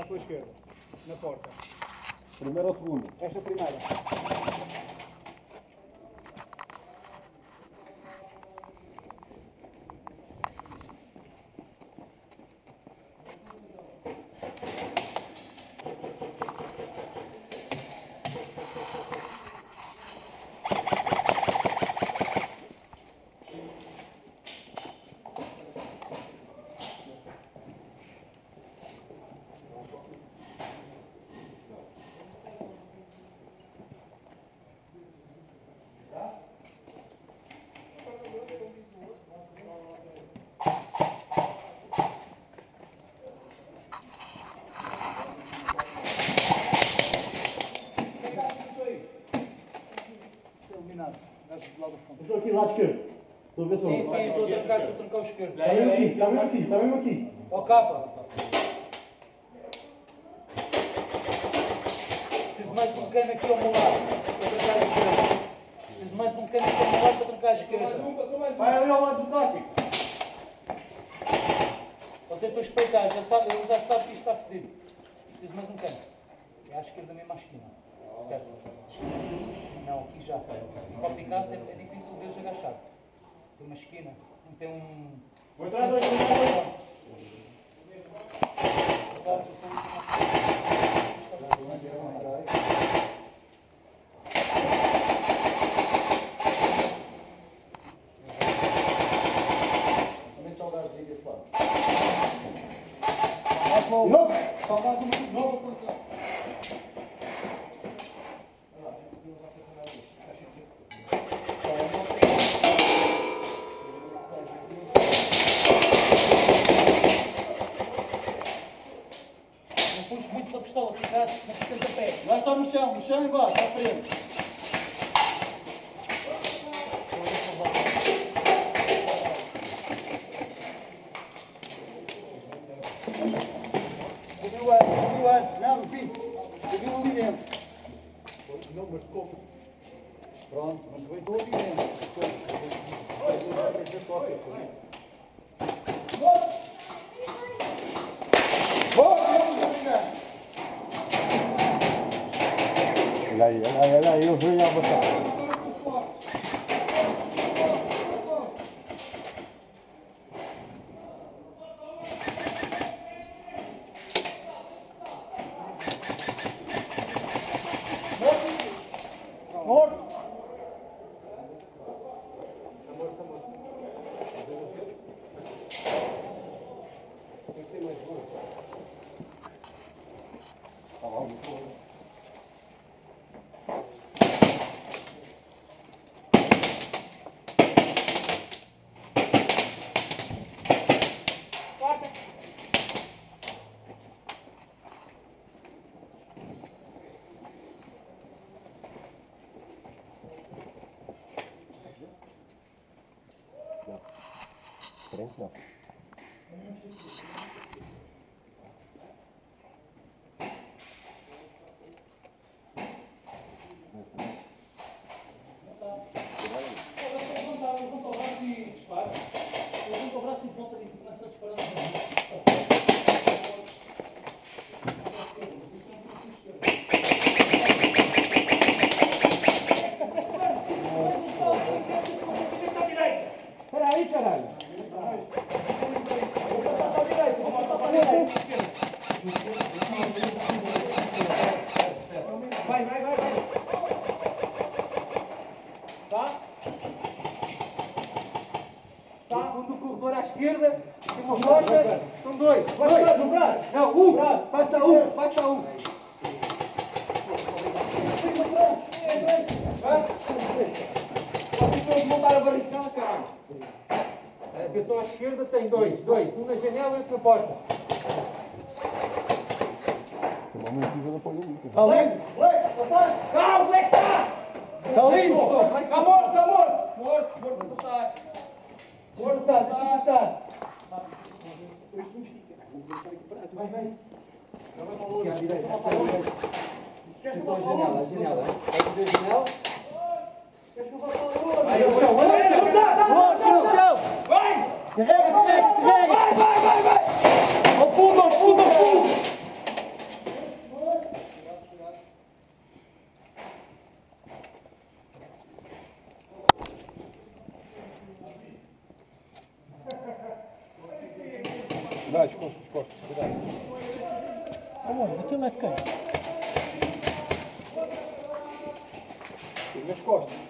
à tua esquerda, na porta. Primeiro ou segundo? Esta primeira. Iluminado. Gajo do lado do fundo. Estou aqui, lado esquerdo. Estou a ver se Sim, eu... sim, estou a trancar, estou a trancar o esquerdo. Está mesmo aqui, está mesmo aqui, está mesmo aqui. Ó capa. Preciso mais um cano aqui ao meu lado. Para trancar a esquerda. Preciso mais um cano aqui ao meu lado para trancar a esquerda. Vai ali ao lado do tático. Você para espreitar, já sabe, ele já sabe que isto está fedido. Preciso mais um cano. É à esquerda mesmo à esquina. Certo? Não, aqui já. Para Picasso é, difícil ver agachado. Tem uma esquina, tem um. Vou entrar dois, vou entrar dois. Também está o gajo de desse lado. Novo! Só chão, no chão e embaixo, à frente. Subiu antes, subiu antes. Não, no fim. Ali dentro. Mas? Pronto, mas foi todo ali dentro. Olha aí, olha aí, olha aí, eu venho a botar. Morto! Frente não. Levanta o braço e dispara. Levanta o braço e volta e começa a disparar. Espera aí, caralho. Vou passar para a direita, vou passar para a direita. Vai, vai, vai, vai. Tá? Tá? Um do corredor à esquerda, tem uma rocha, são dois. Vai, vai, no braço. Não, um. Falta um, falta um. Vai. Vocês todos montar a barricada, caralho. A pessoa à esquerda tem dois, dois. Um na janela e outro na porta. Está limpo? Calma, como é que está? Está limpo? Está morto, está morto. Morto, morto não está. Morto está, deixa eu estar. Vai, vai. Aqui à direita, aqui à direita. Então a janela, a janela. Vai fazer a janela. Vai, ao chão, vai, vai, vai, vai, chão, Vai, vai, vai, vai! Afunda, afunda, afunda! Cuidado, costas, costas, cuidado. Amor, aquilo é quem? Nas costas.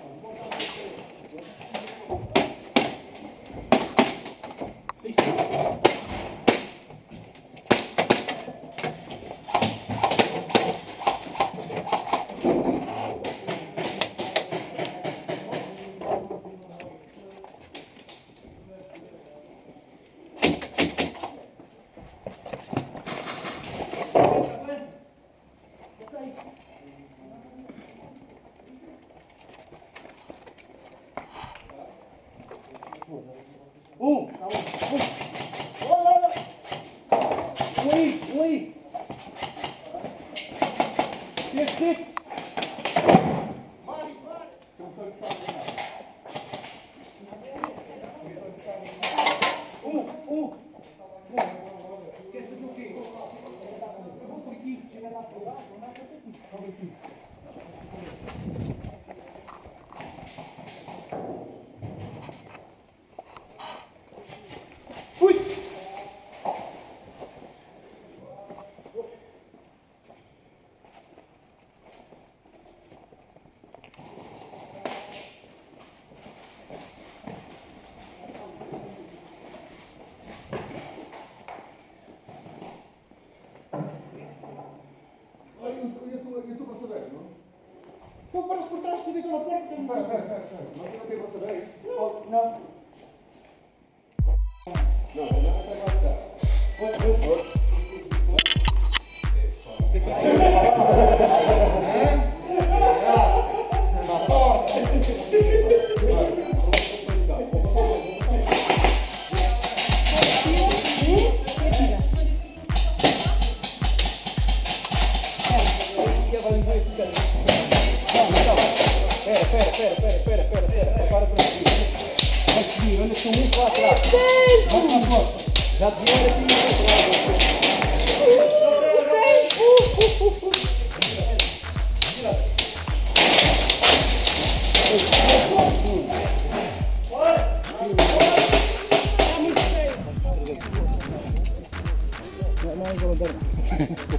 負けることない。um que muito lá atrás. Olha lá, Já tinha aqui que muito atrás. Thank.